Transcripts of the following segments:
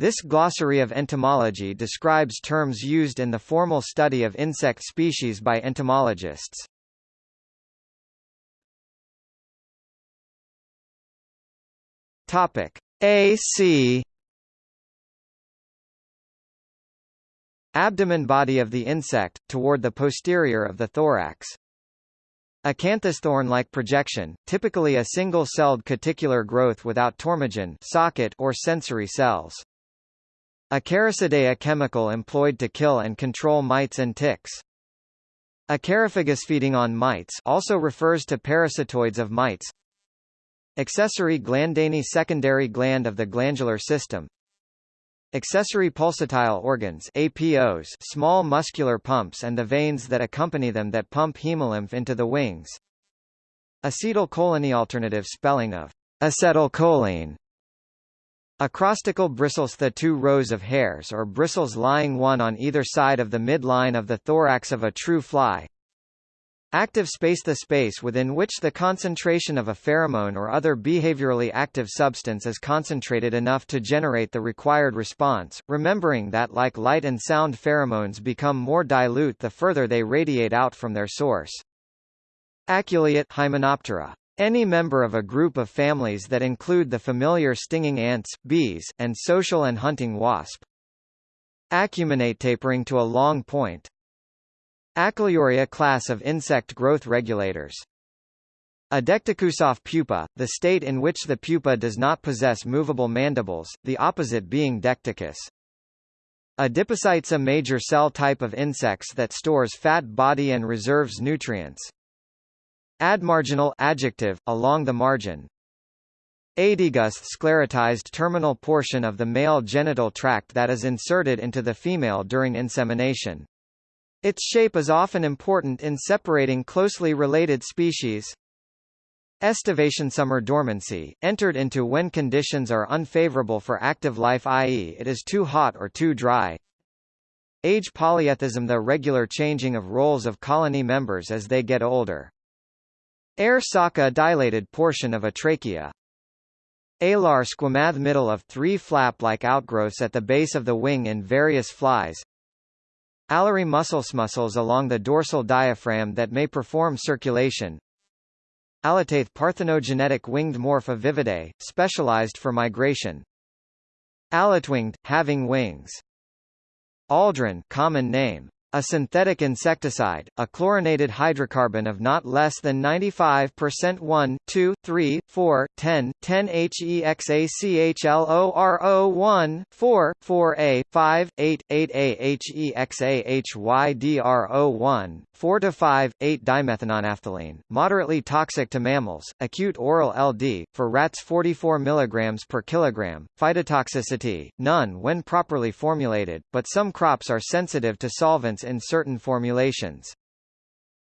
This glossary of entomology describes terms used in the formal study of insect species by entomologists. Topic AC Abdomen body of the insect, toward the posterior of the thorax. Acanthosthorn-like projection, typically a single-celled cuticular growth without tormogen socket or sensory cells. Acaricidae chemical employed to kill and control mites and ticks. Acariphagus feeding on mites also refers to parasitoids of mites. Accessory glandani secondary gland of the glandular system. Accessory pulsatile organs APOs small muscular pumps and the veins that accompany them that pump hemolymph into the wings. Acetylcholine alternative spelling of acetylcholine. Acrostichal bristles The two rows of hairs or bristles lying one on either side of the midline of the thorax of a true fly. Active space The space within which the concentration of a pheromone or other behaviorally active substance is concentrated enough to generate the required response, remembering that like light and sound pheromones become more dilute the further they radiate out from their source. Aculeate Hymenoptera. Any member of a group of families that include the familiar stinging ants, bees, and social and hunting wasp. Acuminate tapering to a long point. Acylurea class of insect growth regulators. A decticusoff pupa, the state in which the pupa does not possess movable mandibles, the opposite being decticus. Adipocytes a major cell type of insects that stores fat body and reserves nutrients. Admarginal adjective, along the margin. Aedeagus sclerotized terminal portion of the male genital tract that is inserted into the female during insemination. Its shape is often important in separating closely related species. Estivation summer dormancy, entered into when conditions are unfavorable for active life i.e. it is too hot or too dry. Age polyethism the regular changing of roles of colony members as they get older. Air saca dilated portion of a trachea. Alar squamath middle of three flap-like outgrowths at the base of the wing in various flies, Alary muscles muscles along the dorsal diaphragm that may perform circulation. Allotaeth parthenogenetic winged morph of Vividae, specialized for migration. Allotwinged, having wings. Aldrin common name. A synthetic insecticide, a chlorinated hydrocarbon of not less than 95% 1, 2, 3, 4, 10, 10 HEXACHLORO1, 4, 4A, 5, 8, 8A HEXAHYDRO1, 4 to 5, 8 dimethanonaphthalene, moderately toxic to mammals, acute oral LD, for rats 44 mg per kilogram, phytotoxicity, none when properly formulated, but some crops are sensitive to solvents in certain formulations.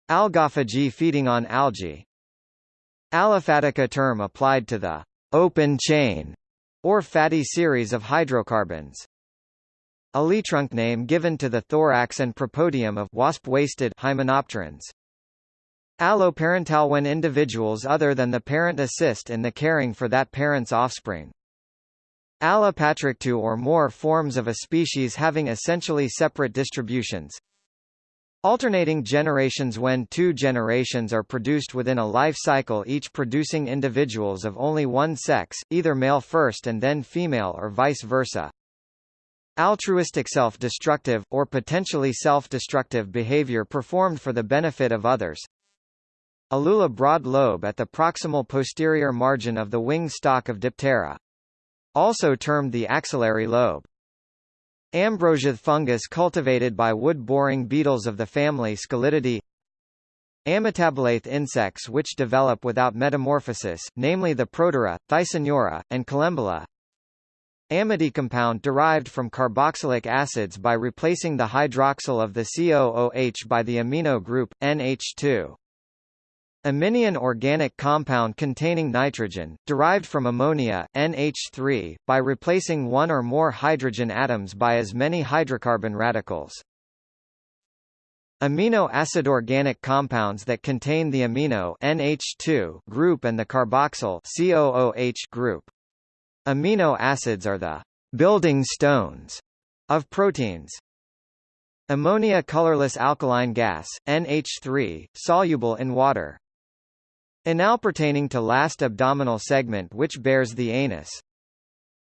Algophagy feeding on algae. Aliphatica term applied to the open chain or fatty series of hydrocarbons. Alitrunk name given to the thorax and propodeum of wasp-waisted hymenopterans. Alloparental when individuals other than the parent assist in the caring for that parent's offspring. Allopatric two or more forms of a species having essentially separate distributions. Alternating generations when two generations are produced within a life cycle each producing individuals of only one sex, either male first and then female or vice versa. Altruistic self-destructive, or potentially self-destructive behavior performed for the benefit of others. Alula broad lobe at the proximal posterior margin of the wing stalk of Diptera. Also termed the axillary lobe. Ambrosiae fungus cultivated by wood-boring beetles of the family Scolytidae Ametabolate insects which develop without metamorphosis, namely the Protura, Thysanura, and Collembola. Amide compound derived from carboxylic acids by replacing the hydroxyl of the COOH by the amino group, NH2. Aminion organic compound containing nitrogen, derived from ammonia NH3, by replacing one or more hydrogen atoms by as many hydrocarbon radicals. Amino acid organic compounds that contain the amino NH2 group and the carboxyl COOH group. Amino acids are the building stones of proteins. Ammonia colorless alkaline gas, NH3, soluble in water. Anal pertaining to last abdominal segment which bears the anus.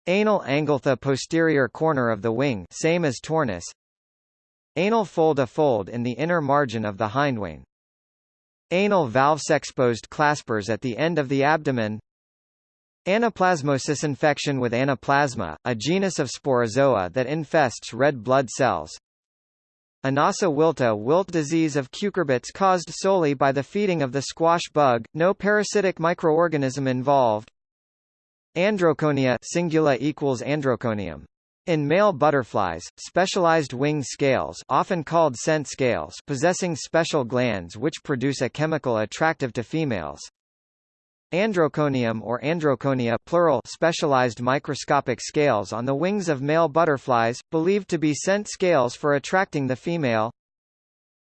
Anal angle the posterior corner of the wing same as tornus. Anal fold a fold in the inner margin of the hindwing. Anal valves exposed claspers at the end of the abdomen. Anaplasmosis infection with anaplasma, a genus of sporozoa that infests red blood cells. Anasa wilta wilt disease of cucurbits caused solely by the feeding of the squash bug, no parasitic microorganism involved. Androconia singula equals androconium. In male butterflies, specialized wing scales often called scent scales possessing special glands which produce a chemical attractive to females. Androconium or androconia plural specialized microscopic scales on the wings of male butterflies, believed to be scent scales for attracting the female.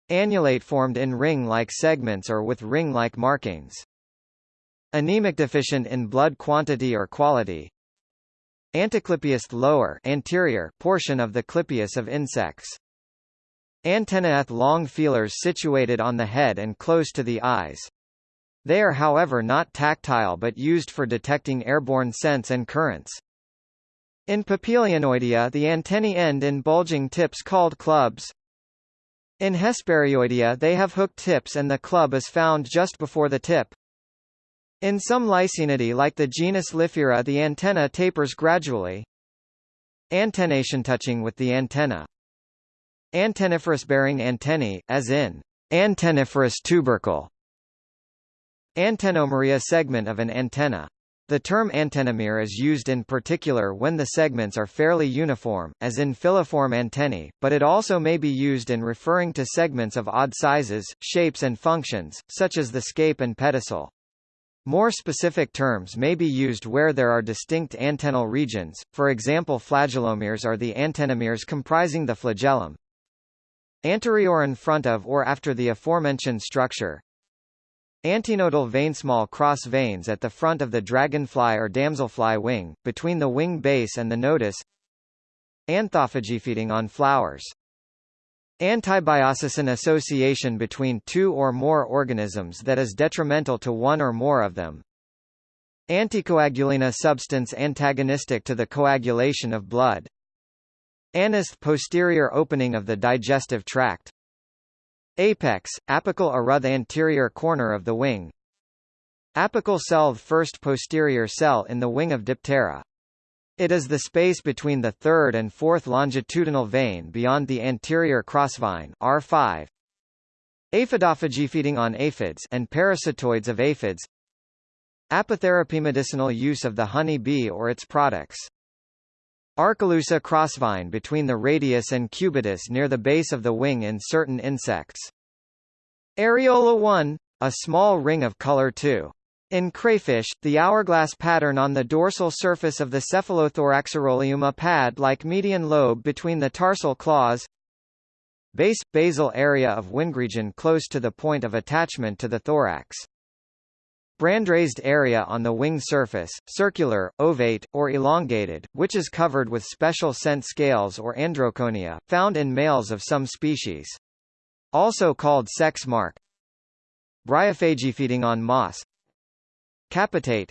Annulate formed in ring-like segments or with ring-like markings. Anemic deficient in blood quantity or quality. Anteclypeus lower anterior portion of the clypeus of insects. Antennae long feelers situated on the head and close to the eyes. They are however not tactile but used for detecting airborne scents and currents. In Papilionoidea the antennae end in bulging tips called clubs. In Hesperioidea they have hooked tips and the club is found just before the tip. In some Lycaenidae like the genus Liphyra the antenna tapers gradually. Antennation touching with the antenna. Antenniferous bearing antennae, as in antenniferous tubercle. Antennomeria segment of an antenna. The term antennomere is used in particular when the segments are fairly uniform, as in filiform antennae, but it also may be used in referring to segments of odd sizes, shapes and functions, such as the scape and pedicel. More specific terms may be used where there are distinct antennal regions, for example flagellomeres are the antennomeres comprising the flagellum. Anterior in front of or after the aforementioned structure, Antenodal vein small cross veins at the front of the dragonfly or damselfly wing, between the wing base and the nodus Anthophagy feeding on flowers. Antibiosis an association between two or more organisms that is detrimental to one or more of them. Anticoagulina substance antagonistic to the coagulation of blood. Anus posterior opening of the digestive tract. Apex, apical the anterior corner of the wing. Apical cell first posterior cell in the wing of Diptera. It is the space between the third and fourth longitudinal vein beyond the anterior crossvein R5. Aphidophagy feeding on aphids and parasitoids of aphids. Apitherapy medicinal use of the honey bee or its products. Arcalusa crossvine between the radius and cubitus near the base of the wing in certain insects. Areola 1, a small ring of color 2. In crayfish, the hourglass pattern on the dorsal surface of the cephalothoraxirolium a pad-like median lobe between the tarsal claws. Base – basal area of wingregion close to the point of attachment to the thorax. Brandraised area on the wing surface, circular, ovate, or elongated, which is covered with special scent scales or androconia, found in males of some species. Also called sex mark. Bryophagy feeding on moss. Capitate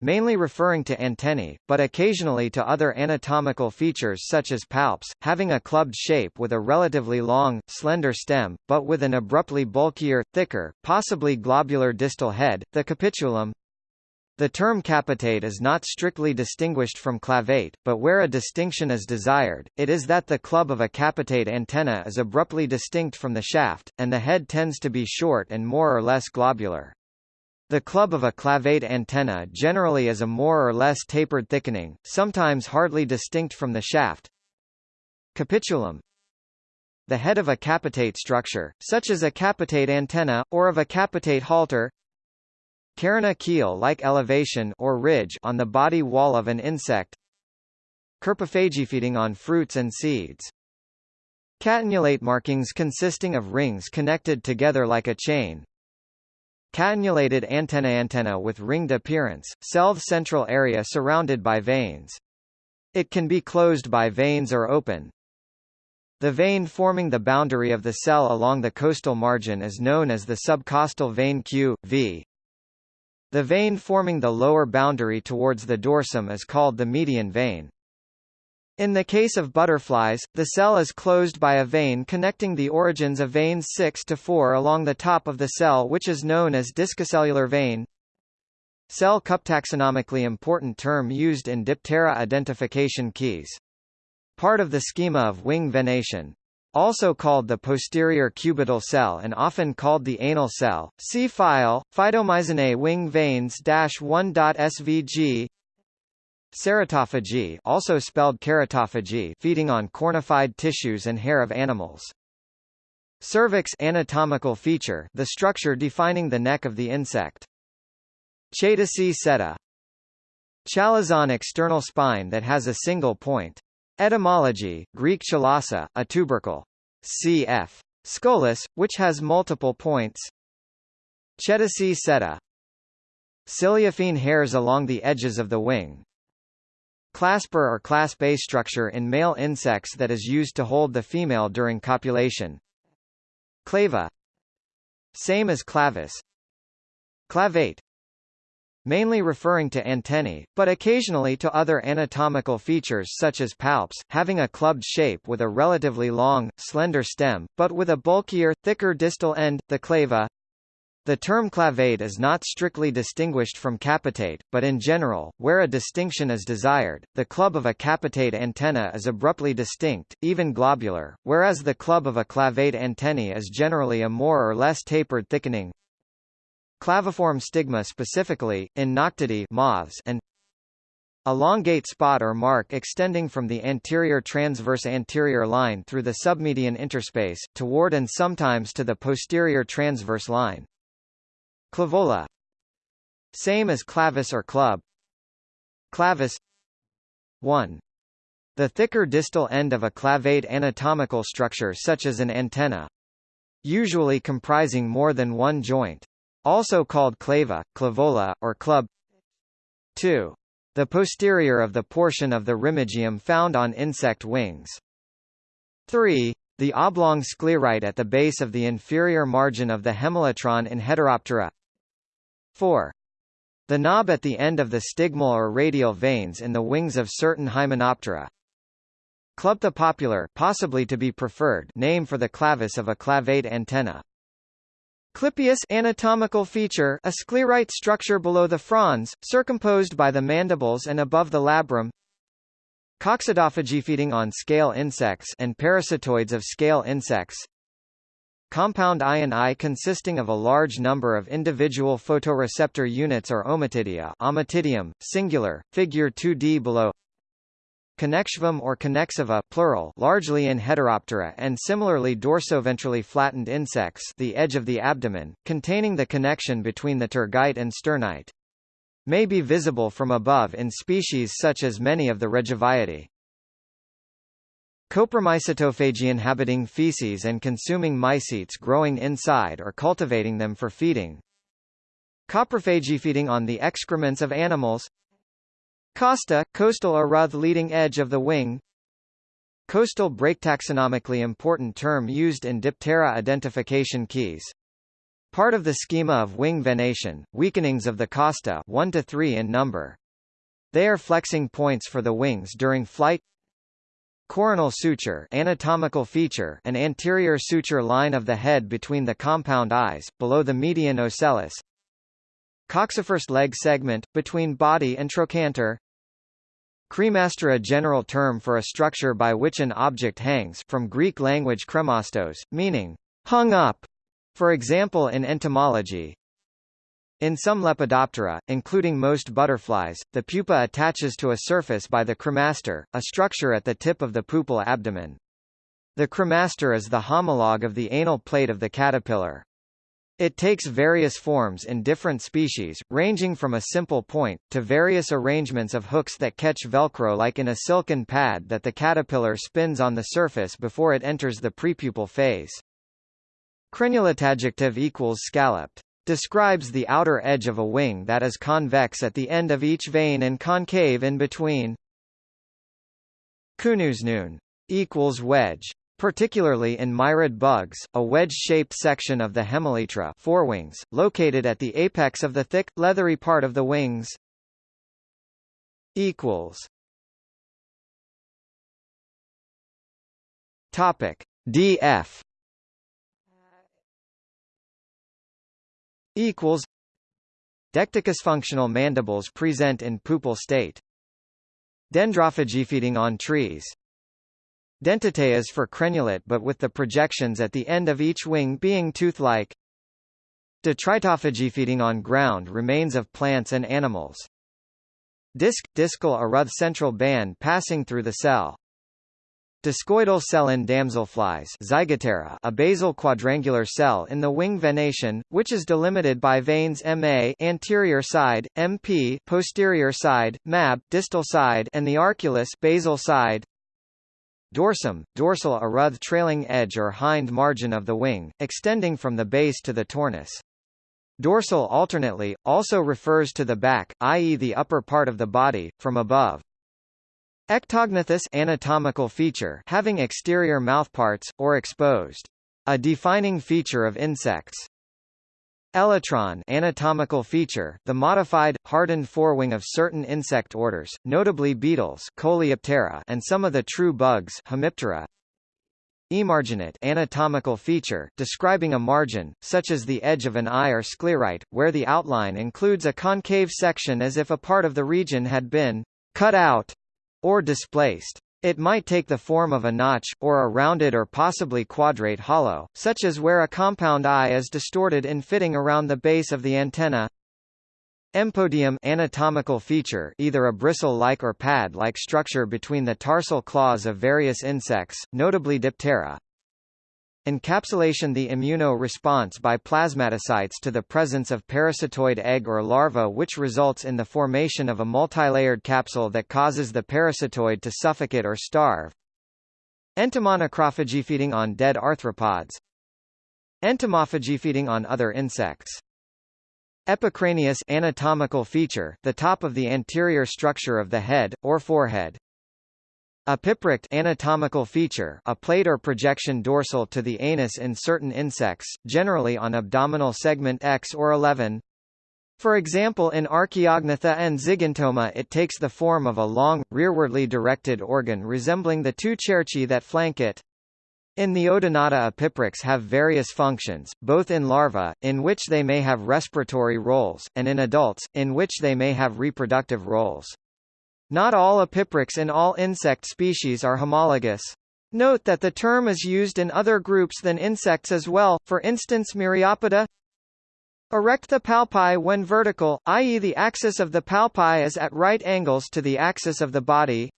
mainly referring to antennae, but occasionally to other anatomical features such as palps, having a clubbed shape with a relatively long, slender stem, but with an abruptly bulkier, thicker, possibly globular distal head, the capitulum. The term capitate is not strictly distinguished from clavate, but where a distinction is desired, it is that the club of a capitate antenna is abruptly distinct from the shaft, and the head tends to be short and more or less globular. The club of a clavate antenna generally is a more or less tapered thickening, sometimes hardly distinct from the shaft. Capitulum. The head of a capitate structure, such as a capitate antenna, or of a capitate halter. Carina keel-like elevation or ridge on the body wall of an insect. Feeding on fruits and seeds. Catenulate markings consisting of rings connected together like a chain, Catenulated antenna antenna with ringed appearance, celled central area surrounded by veins. It can be closed by veins or open. The vein forming the boundary of the cell along the costal margin is known as the subcostal vein Q, v. The vein forming the lower boundary towards the dorsum is called the median vein. In the case of butterflies, the cell is closed by a vein connecting the origins of veins 6 to 4 along the top of the cell which is known as discocellular vein. Cell cup taxonomically important term used in Diptera identification keys. Part of the schema of wing venation. Also called the posterior cubital cell and often called the anal cell. See file, Phytomyzinae wing veins 1.svg Ceratophagy also spelled keratophagy feeding on cornified tissues and hair of animals. Cervix anatomical feature the structure defining the neck of the insect. Chaetaceae seta Chalazon external spine that has a single point. Etymology, Greek chalasa, a tubercle. Cf. Scolis, which has multiple points. Cetaceae seta Ciliaphene hairs along the edges of the wing, Clasper or clasp A structure in male insects that is used to hold the female during copulation. Clava Same as clavis Clavate mainly referring to antennae, but occasionally to other anatomical features such as palps, having a clubbed shape with a relatively long, slender stem, but with a bulkier, thicker distal end, the clava. The term clavate is not strictly distinguished from capitate, but in general, where a distinction is desired, the club of a capitate antenna is abruptly distinct, even globular, whereas the club of a clavate antennae is generally a more or less tapered thickening. Claviform stigma specifically, in Noctuidae moths and Elongate spot or mark extending from the anterior transverse anterior line through the submedian interspace, toward and sometimes to the posterior transverse line. Clavola Same as clavis or club Clavis 1. The thicker distal end of a clavate anatomical structure such as an antenna. Usually comprising more than one joint. Also called clava, clavola, or club 2. The posterior of the portion of the remigium found on insect wings. 3. The oblong sclerite at the base of the inferior margin of the hemelytron in Heteroptera 4. The knob at the end of the stigmal or radial veins in the wings of certain Hymenoptera. Clubtha popular possibly to be preferred name for the clavis of a clavate antenna. Clypeus anatomical feature a sclerite structure below the frons, circumposed by the mandibles and above the labrum. Coccidophagy feeding on scale insects and parasitoids of scale insects. Compound ion I consisting of a large number of individual photoreceptor units or ommatidia ommatidium, singular, figure 2d below Connexivum or connexiva plural largely in Heteroptera and similarly dorsoventrally flattened insects the edge of the abdomen, containing the connection between the tergite and sternite. May be visible from above in species such as many of the Reduviidae. Copromycetophagy inhabiting feces and consuming mycetes growing inside or cultivating them for feeding. Coprophagy feeding on the excrements of animals. Costa, coastal or leading edge of the wing. Costal break taxonomically important term used in Diptera identification keys. Part of the schema of wing venation, weakenings of the costa 1 to 3 in number. They are flexing points for the wings during flight. Coronal suture anatomical feature an anterior suture line of the head between the compound eyes, below the median ocellus. Coxifirst leg segment, between body and trochanter. Cremaster a general term for a structure by which an object hangs from Greek language kremastos, meaning, hung up. For example in entomology, in some Lepidoptera, including most butterflies, the pupa attaches to a surface by the cremaster, a structure at the tip of the pupal abdomen. The cremaster is the homologue of the anal plate of the caterpillar. It takes various forms in different species, ranging from a simple point, to various arrangements of hooks that catch velcro like in a silken pad that the caterpillar spins on the surface before it enters the prepupal phase. Crenulate equals scalloped describes the outer edge of a wing that is convex at the end of each vein and concave in between. Kunuznoon equals wedge. Particularly in mirid bugs, a wedge-shaped section of the hemelytra forewings, located at the apex of the thick, leathery part of the wings. Equals. Topic DF equals Decticus functional mandibles present in pupal state. Dendrophagy feeding on trees. Dentataeas for crenulate but with the projections at the end of each wing being tooth-like. Detritophagy feeding on ground remains of plants and animals. Disc – discal aruth central band passing through the cell. Discoidal cell in damselflies Zygoptera a basal quadrangular cell in the wing venation, which is delimited by veins MA anterior side, MP posterior side, MAB distal side and the arculus basal side. Dorsum, dorsal aruth trailing edge or hind margin of the wing, extending from the base to the tornus. Dorsal alternately, also refers to the back, i.e. the upper part of the body, from above. Ectognathous anatomical feature having exterior mouthparts, or exposed. A defining feature of insects. Elytron anatomical feature, the modified, hardened forewing of certain insect orders, notably beetles Coleoptera and some of the true bugs Hemiptera. Emarginate anatomical feature, describing a margin, such as the edge of an eye or sclerite, where the outline includes a concave section as if a part of the region had been cut out or displaced. It might take the form of a notch, or a rounded or possibly quadrate hollow, such as where a compound eye is distorted in fitting around the base of the antenna. Empodium anatomical feature either a bristle-like or pad-like structure between the tarsal claws of various insects, notably Diptera. Encapsulation The immuno-response by plasmatocytes to the presence of parasitoid egg or larva which results in the formation of a multilayered capsule that causes the parasitoid to suffocate or starve. Entomomacrophagy feeding on dead arthropods. Entomophagy feeding on other insects. Epicranius anatomical feature, the top of the anterior structure of the head, or forehead. A piprict anatomical feature a plate or projection dorsal to the anus in certain insects, generally on abdominal segment X or 11. For example in Archaeognatha and Zygentoma it takes the form of a long, rearwardly directed organ resembling the two cerci that flank it. In the Odonata epiprocts have various functions, both in larvae, in which they may have respiratory roles, and in adults, in which they may have reproductive roles. Not all epiprocts in all insect species are homologous. Note that the term is used in other groups than insects as well, for instance Myriapoda. Erect the palpi when vertical, i.e. the axis of the palpi is at right angles to the axis of the body.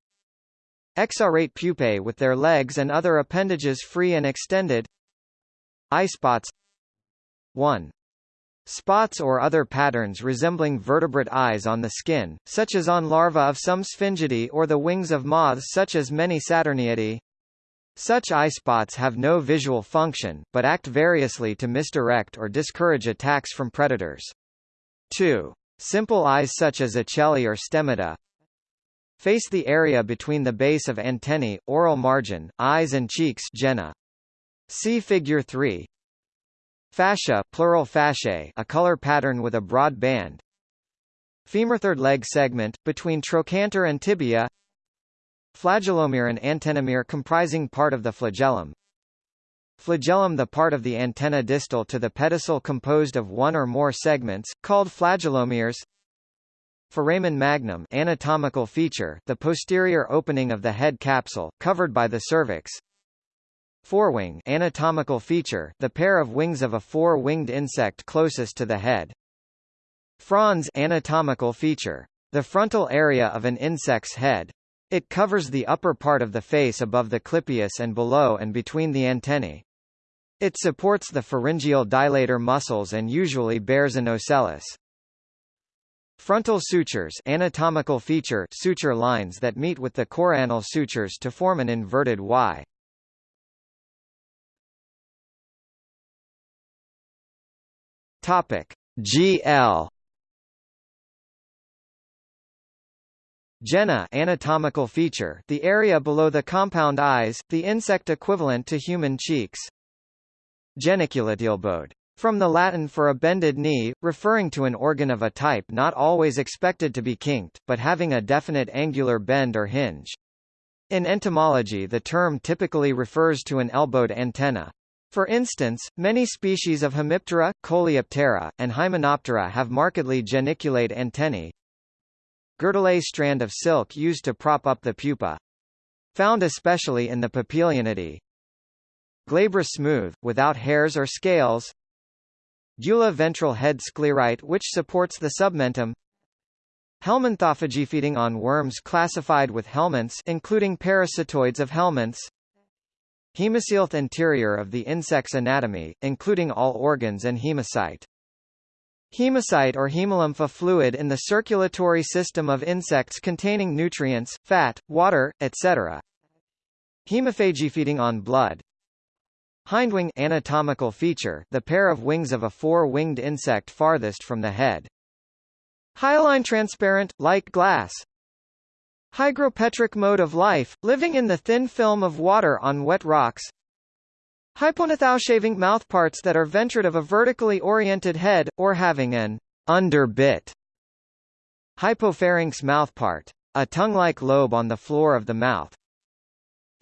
Exarate pupae with their legs and other appendages free and extended. Eye spots 1. Spots or other patterns resembling vertebrate eyes on the skin, such as on larvae of some Sphingidae or the wings of moths such as many Saturniidae. Such eye spots have no visual function, but act variously to misdirect or discourage attacks from predators. 2. Simple eyes such as Acheli or Stemmata, face the area between the base of antennae, oral margin, eyes and cheeks Jenna. See Figure 3. Fascia plural fasciae, a color pattern with a broad band. Femur third leg segment, between trochanter and tibia. Flagellomere and antennomere comprising part of the flagellum. Flagellum the part of the antenna distal to the pedicel composed of one or more segments, called flagellomeres. Foramen magnum anatomical feature, the posterior opening of the head capsule, covered by the cervix Forewing anatomical feature, the pair of wings of a four-winged insect closest to the head. Frons anatomical feature, the frontal area of an insect's head. It covers the upper part of the face above the clypeus and below and between the antennae. It supports the pharyngeal dilator muscles and usually bears an ocellus. Frontal sutures anatomical feature suture lines that meet with the coronal sutures to form an inverted Y. Topic GL Gena anatomical feature the area below the compound eyes, the insect equivalent to human cheeks. Geniculatielbode. From the Latin for a bended knee, referring to an organ of a type not always expected to be kinked, but having a definite angular bend or hinge. In entomology the term typically refers to an elbowed antenna. For instance, many species of Hemiptera, Coleoptera, and Hymenoptera have markedly geniculate antennae, Girdle strand of silk used to prop up the pupa. Found especially in the Papilionidae. Glabrous smooth, without hairs or scales. Gula ventral head sclerite which supports the submentum. Helminthophagy feeding on worms classified with helminths including parasitoids of helminths. Hemocoelth anterior of the insect's anatomy, including all organs and hemocyte. Hemocyte or hemolymph fluid in the circulatory system of insects containing nutrients, fat, water, etc. Hemophagy feeding on blood. Hindwing anatomical feature the pair of wings of a four-winged insect farthest from the head. Hyaline transparent, like glass. Hygropetric mode of life, living in the thin film of water on wet rocks. Hypognathoushaving shaving mouthparts that are ventred of a vertically oriented head, or having an underbit. Hypopharynx mouthpart. A tongue-like lobe on the floor of the mouth.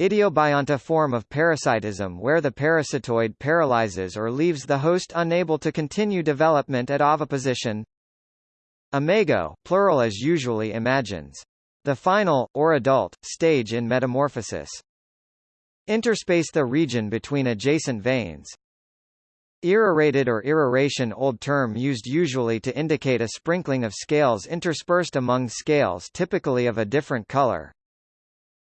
Idiobionta form of parasitism where the parasitoid paralyzes or leaves the host unable to continue development at oviposition. Imago plural as usually imagines. The final, or adult, stage in metamorphosis. Interspace the region between adjacent veins. Irrorated or irroration old term used usually to indicate a sprinkling of scales interspersed among scales typically of a different color.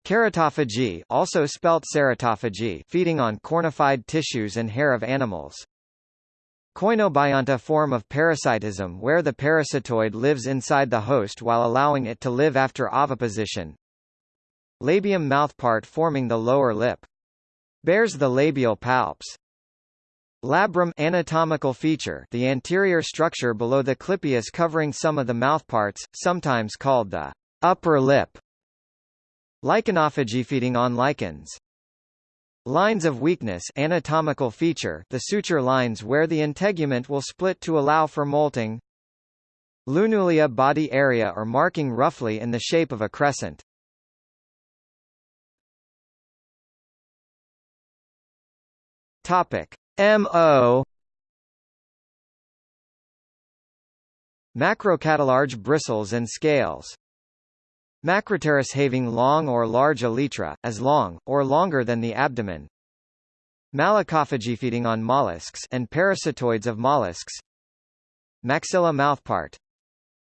Keratophagy also spelt ceratophagy feeding on cornified tissues and hair of animals. Coinobionta form of parasitism where the parasitoid lives inside the host while allowing it to live after oviposition, Labium mouthpart forming the lower lip. Bears the labial palps. Labrum anatomical feature the anterior structure below the clypeus covering some of the mouthparts, sometimes called the upper lip. Lichenophagy feeding on lichens. Lines of weakness anatomical feature the suture lines where the integument will split to allow for molting. Lunulia body area or marking roughly in the shape of a crescent. Topic MO Macrocartilage bristles and scales Macropterous having long or large elytra, as long, or longer than the abdomen. Malacophagy feeding on mollusks and parasitoids of mollusks. Maxilla mouthpart.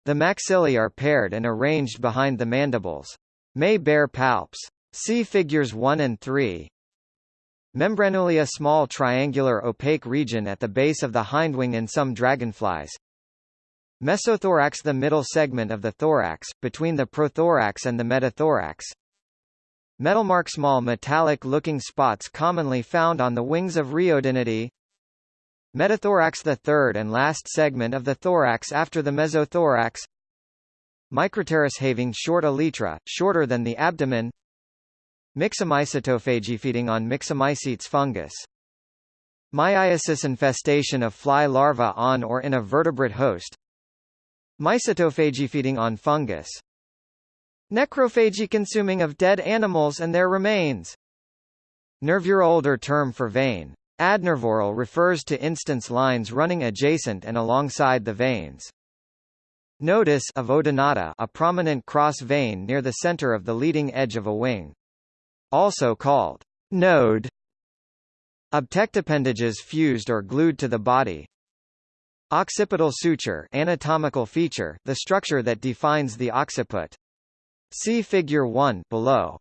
The maxillae are paired and arranged behind the mandibles. May bear palps. See figures 1 and 3. Membranulia small triangular opaque region at the base of the hindwing in some dragonflies. Mesothorax the middle segment of the thorax, between the prothorax and the metathorax. Metalmark small metallic-looking spots commonly found on the wings of Riodinidae. Metathorax the third and last segment of the thorax after the mesothorax. Micropterus having short elytra, shorter than the abdomen. Myxomycetophagy feeding on Myxomycetes fungus. Myiasis infestation of fly larvae on or in a vertebrate host. Mycetophagy feeding on fungus. Necrophagy consuming of dead animals and their remains. Nervure older term for vein. Adnervoral refers to instance lines running adjacent and alongside the veins. Nodus of Odonata a prominent cross vein near the center of the leading edge of a wing also called node. Obtectapendages fused or glued to the body. Occipital suture anatomical feature, the structure that defines the occiput. See figure 1 below.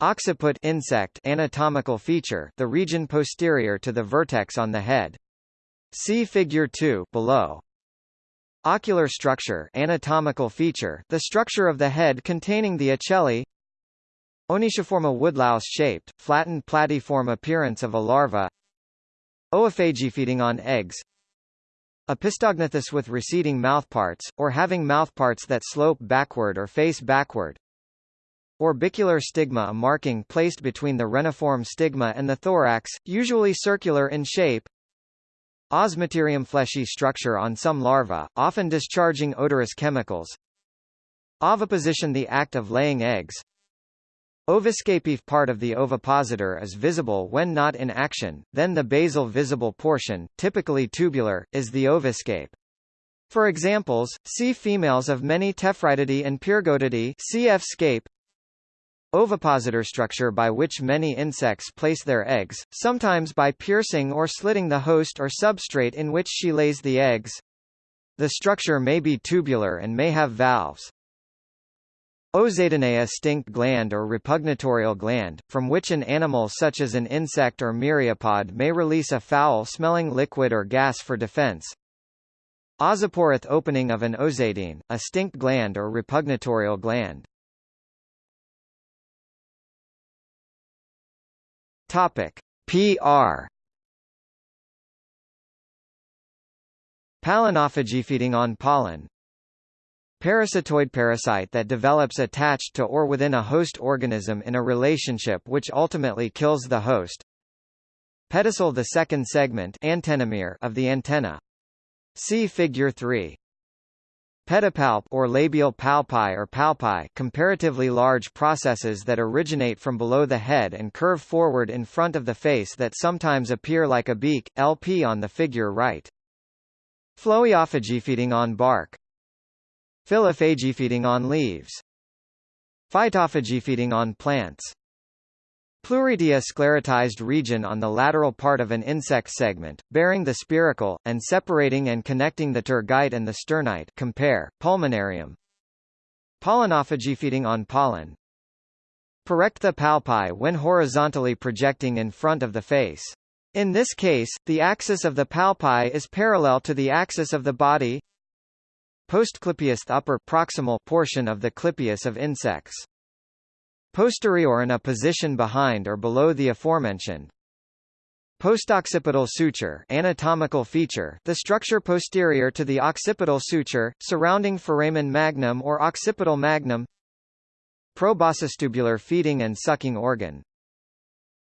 Occiput insect anatomical feature, the region posterior to the vertex on the head. See figure 2 below. Ocular structure anatomical feature, the structure of the head containing the ocelli. Onychioforma woodlouse-shaped, flattened platyform appearance of a larva Oophagy feeding on eggs Opisthognathous with receding mouthparts, or having mouthparts that slope backward or face backward. Orbicular stigma a marking placed between the reniform stigma and the thorax, usually circular in shape. Osmeterium fleshy structure on some larvae, often discharging odorous chemicals. Oviposition the act of laying eggs. Ovascapive part of the ovipositor is visible when not in action, then the basal visible portion, typically tubular, is the ovascape. For examples, see females of many Tephritidae and Pyrgotidae cf. scape. Ovipositor structure by which many insects place their eggs, sometimes by piercing or slitting the host or substrate in which she lays the eggs. The structure may be tubular and may have valves. Ozeidaneia stink gland or repugnatorial gland, from which an animal such as an insect or myriapod may release a foul-smelling liquid or gas for defense. Ozoporous opening of an ozeidine, a stink gland or repugnatorial gland. Topic: PR Pollenophagy feeding on pollen Parasitoid parasite that develops attached to or within a host organism in a relationship which ultimately kills the host. Pedicel the second segment antennomere of the antenna. See figure 3. Pedipalp or labial palpi or palpi comparatively large processes that originate from below the head and curve forward in front of the face that sometimes appear like a beak, LP on the figure right. Phloeophagy feeding on bark. Phyllophagy feeding on leaves. Phytophagy feeding on plants. Pleuridea sclerotized region on the lateral part of an insect segment, bearing the spiracle, and separating and connecting the tergite and the sternite compare, pulmonarium. Pollenophagy feeding on pollen. Parectha palpi when horizontally projecting in front of the face. In this case, the axis of the palpi is parallel to the axis of the body. Postclypeus upper proximal portion of the clypeus of insects. Posterior in a position behind or below the aforementioned. Postoccipital suture anatomical feature the structure posterior to the occipital suture, surrounding foramen magnum or occipital magnum Proboscistubular feeding and sucking organ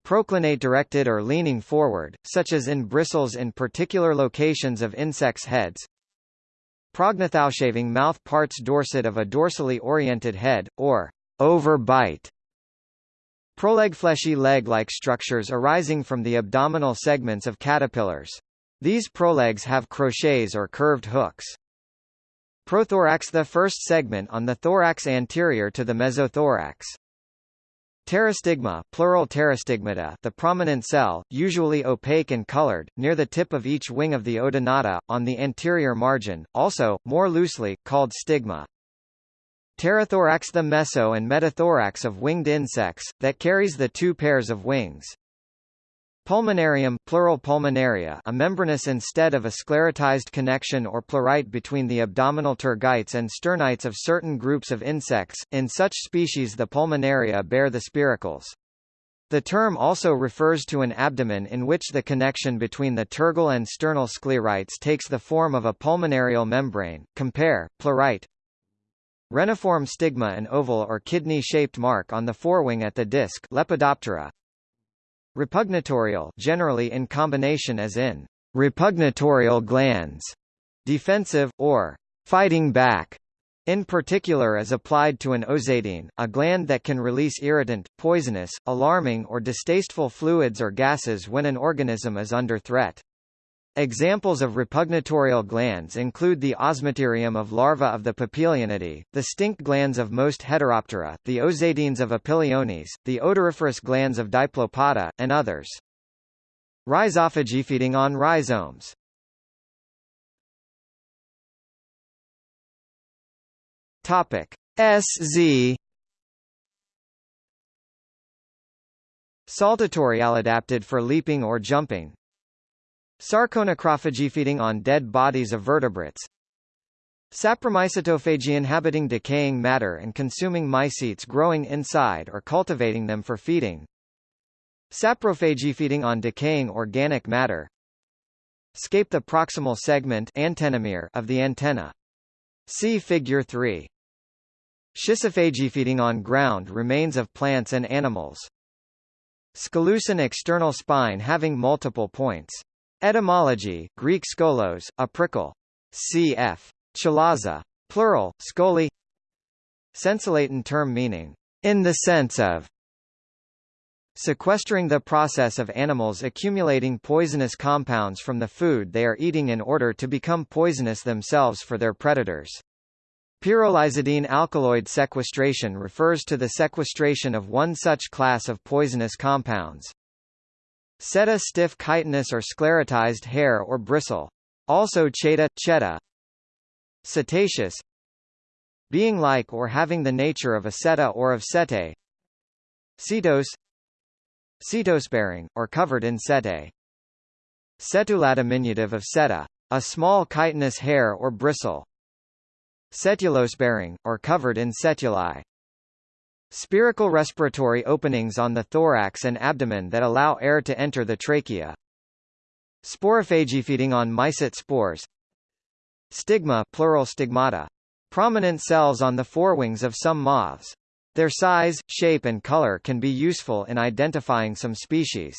Proclinate directed or leaning forward, such as in bristles in particular locations of insects' heads Prognathoushaving mouth parts dorset of a dorsally oriented head, or overbite Proleg fleshy leg-like structures arising from the abdominal segments of caterpillars. These prolegs have crochets or curved hooks. Prothorax the first segment on the thorax anterior to the mesothorax. Pterostigma plural pterostigmata the prominent cell, usually opaque and colored, near the tip of each wing of the odonata, on the anterior margin, also, more loosely, called stigma. Pterothorax the meso and metathorax of winged insects, that carries the two pairs of wings. Pulmonarium plural pulmonaria a membranous instead of a sclerotized connection or pleurite between the abdominal tergites and sternites of certain groups of insects, in such species the pulmonaria bear the spiracles. The term also refers to an abdomen in which the connection between the tergal and sternal sclerites takes the form of a pulmonarial membrane. Compare, pleurite, Reniform stigma an oval or kidney-shaped mark on the forewing at the disc Lepidoptera. Repugnatorial generally in combination as in repugnatorial glands, defensive, or fighting back, in particular as applied to an ozeidine, a gland that can release irritant, poisonous, alarming or distasteful fluids or gases when an organism is under threat. Examples of repugnatorial glands include the osmeterium of larvae of the Papilionidae, the stink glands of most Heteroptera, the ozeidines of Opiliones, the odoriferous glands of Diplopoda, and others. Rhizophagy feeding on rhizomes. Topic SZ Saltatory adapted for leaping or jumping, Sarconacrophagy feeding on dead bodies of vertebrates. Sapromycetophagy inhabiting decaying matter and consuming mycetes growing inside or cultivating them for feeding. Saprophagy feeding on decaying organic matter. scape the proximal segment antennomere of the antenna. See Figure 3. Schistophagy feeding on ground remains of plants and animals. Scolucine external spine having multiple points. Etymology Greek skolos, a prickle. Cf. Chalaza. Plural, scoli Sensilatin term meaning, in the sense of sequestering the process of animals accumulating poisonous compounds from the food they are eating in order to become poisonous themselves for their predators. Pyrrolizidine alkaloid sequestration refers to the sequestration of one such class of poisonous compounds. Seta stiff chitinous or sclerotized hair or bristle. Also cheta, cheta. Setaceous Being like or having the nature of a seta or of setae. Cetos Setose-bearing, or covered in setae. Setula diminutive of seta. A small chitinous hair or bristle. Setulose-bearing, or covered in setulae. Spiracle respiratory openings on the thorax and abdomen that allow air to enter the trachea. Sporophagy feeding on mycet spores. Stigma plural stigmata. Prominent cells on the forewings of some moths. Their size, shape and color can be useful in identifying some species.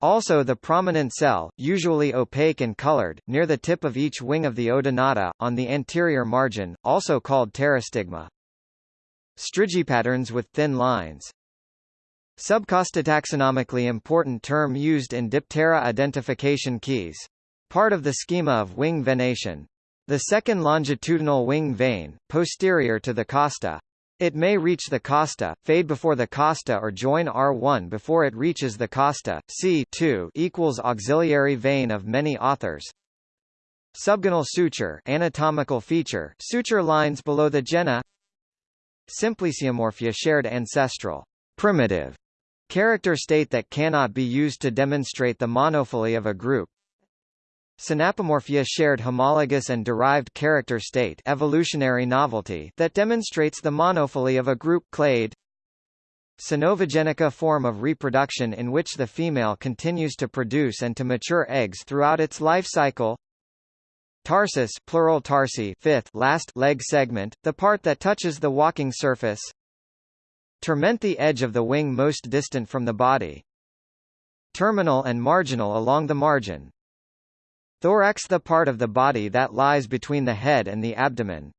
Also the prominent cell, usually opaque and colored, near the tip of each wing of the odonata, on the anterior margin, also called pterostigma. Strigipatterns with thin lines. Subcosta taxonomically important term used in Diptera identification keys. Part of the schema of wing venation. The second longitudinal wing vein, posterior to the costa. It may reach the costa, fade before the costa or join R1 before it reaches the costa. C 2 equals auxiliary vein of many authors. Subgenal suture anatomical feature suture lines below the gena Simpliciomorphia shared ancestral primitive character state that cannot be used to demonstrate the monophyly of a group. Synapomorphia shared homologous and derived character state evolutionary novelty that demonstrates the monophyly of a group clade. Synovogenica form of reproduction in which the female continues to produce and to mature eggs throughout its life cycle. Tarsus plural tarsi fifth last leg segment, the part that touches the walking surface. Termen the edge of the wing most distant from the body. Terminal and marginal along the margin. Thorax the part of the body that lies between the head and the abdomen.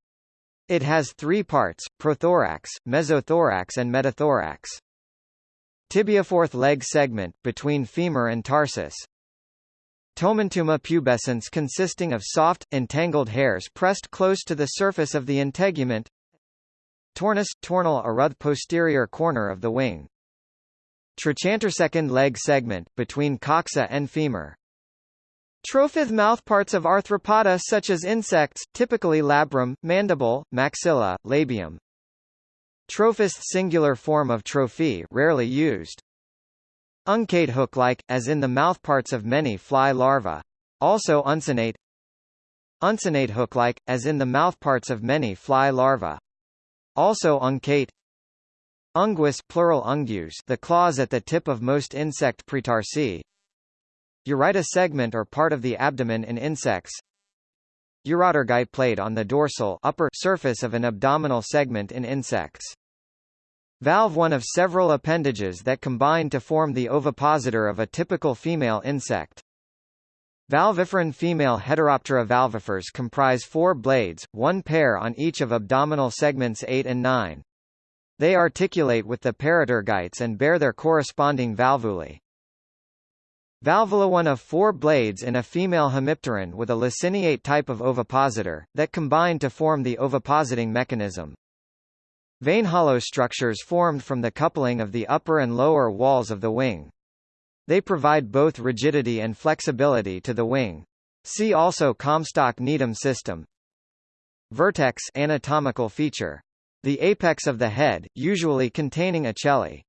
It has three parts, prothorax, mesothorax and metathorax. Tibia fourth leg segment, between femur and tarsus. Tomentuma pubescens consisting of soft, entangled hairs pressed close to the surface of the integument. Tornus, tornal aruth posterior corner of the wing. Trochantersecond leg segment, between coxa and femur. Trophith mouthparts of arthropoda such as insects, typically labrum, mandible, maxilla, labium. Trophist singular form of trophy rarely used. Uncate hook-like, as in the mouthparts of many fly larvae. Also uncinate. Uncinate hook-like, as in the mouthparts of many fly larvae. Also uncate. Unguis plural ungues the claws at the tip of most insect pretarsi. Ureter segment or part of the abdomen in insects. Urotergite plate on the dorsal upper surface of an abdominal segment in insects. Valve one of several appendages that combine to form the ovipositor of a typical female insect. Valviferan female Heteroptera valvifers comprise four blades, one pair on each of abdominal segments 8 and 9. They articulate with the paratergites and bear their corresponding valvulae. Valvula one of four blades in a female hemipteran with a laciniate type of ovipositor, that combine to form the ovipositing mechanism. Vein hollow structures formed from the coupling of the upper and lower walls of the wing. They provide both rigidity and flexibility to the wing. See also Comstock-Needham system. Vertex anatomical feature. The apex of the head, usually containing ocelli.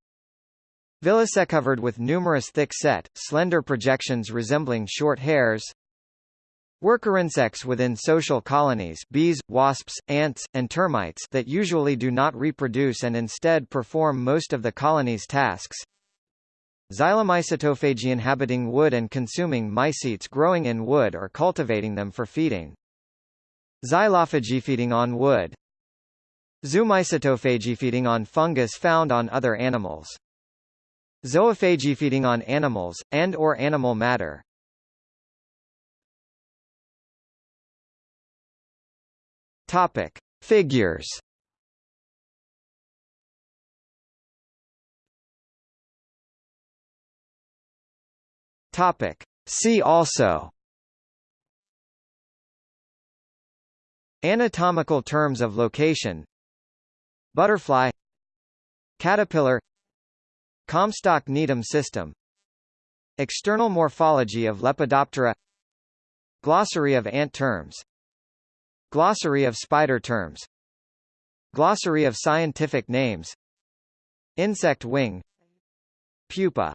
Villicet covered with numerous thick set, slender projections resembling short hairs. Worker insects within social colonies bees, wasps, ants, and termites that usually do not reproduce and instead perform most of the colony's tasks. Xylomycetophagy inhabiting wood and consuming mycetes growing in wood or cultivating them for feeding. Xylophagy feeding on wood. Zoomycetophagy feeding on fungus found on other animals. Zoophagy feeding on animals, and or animal matter. Topic. Figures. Topic. See also. Anatomical terms of location. Butterfly. Caterpillar. Comstock-Needham system. External morphology of Lepidoptera. Glossary of ant terms Glossary of spider terms. Glossary of scientific names. Insect wing. Pupa